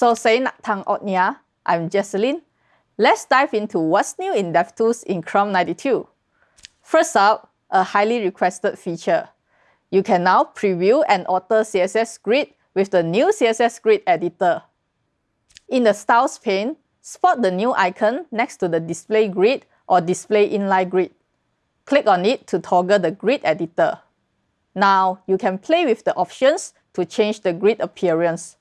So say Tang Otnia, I'm Jecelyn. Let's dive into what's new in DevTools in Chrome 92. First up, a highly requested feature. You can now preview and alter CSS grid with the new CSS grid editor. In the Styles pane, spot the new icon next to the Display Grid or Display Inline Grid. Click on it to toggle the grid editor. Now, you can play with the options to change the grid appearance.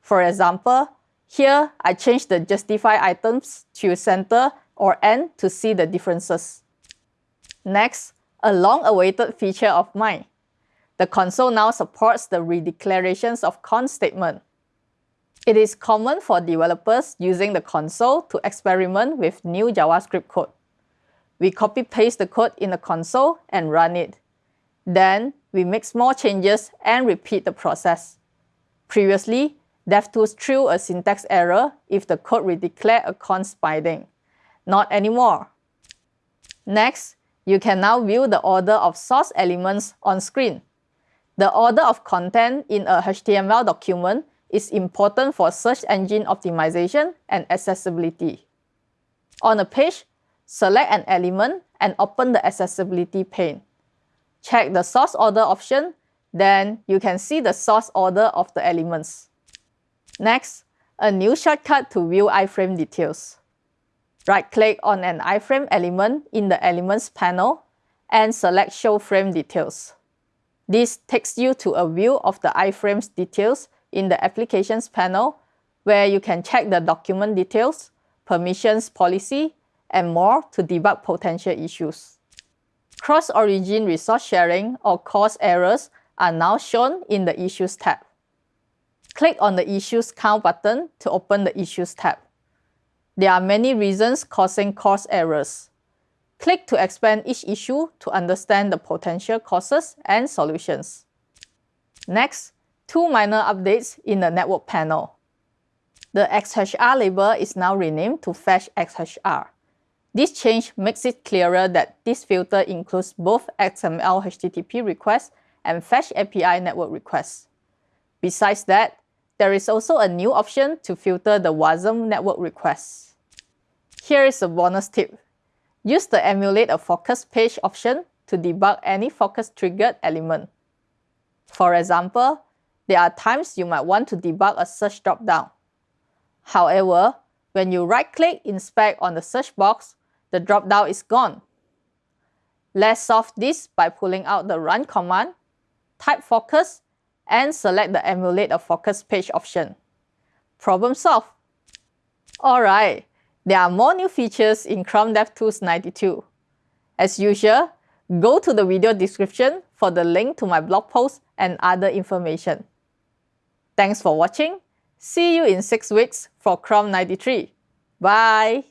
For example, here I change the justify items to center or end to see the differences. Next, a long-awaited feature of mine. The console now supports the redeclarations of const statement. It is common for developers using the console to experiment with new JavaScript code. We copy-paste the code in the console and run it. Then, we make small changes and repeat the process. Previously, DevTools threw a syntax error if the code redeclared a const binding. Not anymore. Next, you can now view the order of source elements on screen. The order of content in a HTML document is important for search engine optimization and accessibility. On a page, select an element and open the accessibility pane. Check the source order option, then you can see the source order of the elements. Next, a new shortcut to view iframe details. Right-click on an iframe element in the Elements panel and select Show Frame Details. This takes you to a view of the iframe's details in the Applications panel, where you can check the document details, permissions policy, and more to debug potential issues. Cross-origin resource sharing or CORS errors are now shown in the Issues tab. Click on the Issues Count button to open the Issues tab. There are many reasons causing CORS errors. Click to expand each issue to understand the potential causes and solutions. Next, two minor updates in the network panel. The XHR label is now renamed to Fetch XHR. This change makes it clearer that this filter includes both XML HTTP requests and Fetch API network requests. Besides that, there is also a new option to filter the WASM network requests. Here is a bonus tip. Use the Emulate a Focus page option to debug any focus-triggered element. For example, there are times you might want to debug a search dropdown. However, when you right-click Inspect on the search box, the dropdown is gone. Let's solve this by pulling out the Run command, type Focus, and select the Emulate a Focus page option. Problem solved. Alright, there are more new features in Chrome DevTools 92. As usual, go to the video description for the link to my blog post and other information. Thanks for watching. See you in 6 weeks for Chrome 93. Bye!